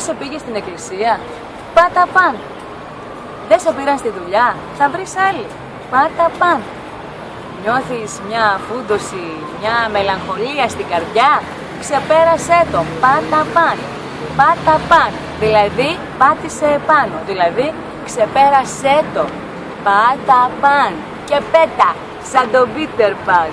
Δεν σε πήγες στην εκκλησία; Πάτα παν. Δεν σε πήραν στη δουλειά; Θα βρεις άλλη. Πάτα παν. Νιώθεις μια φούντοση, μια μελαγχολία στην καρδιά; Ξεπέρασέ το. Πάτα παν. Πάτα παν. Δηλαδή πάτησε επάνω. Δηλαδή ξεπέρασέ το. Πάτα παν. Και πέτα. Σαν τον Πίτερ Παν.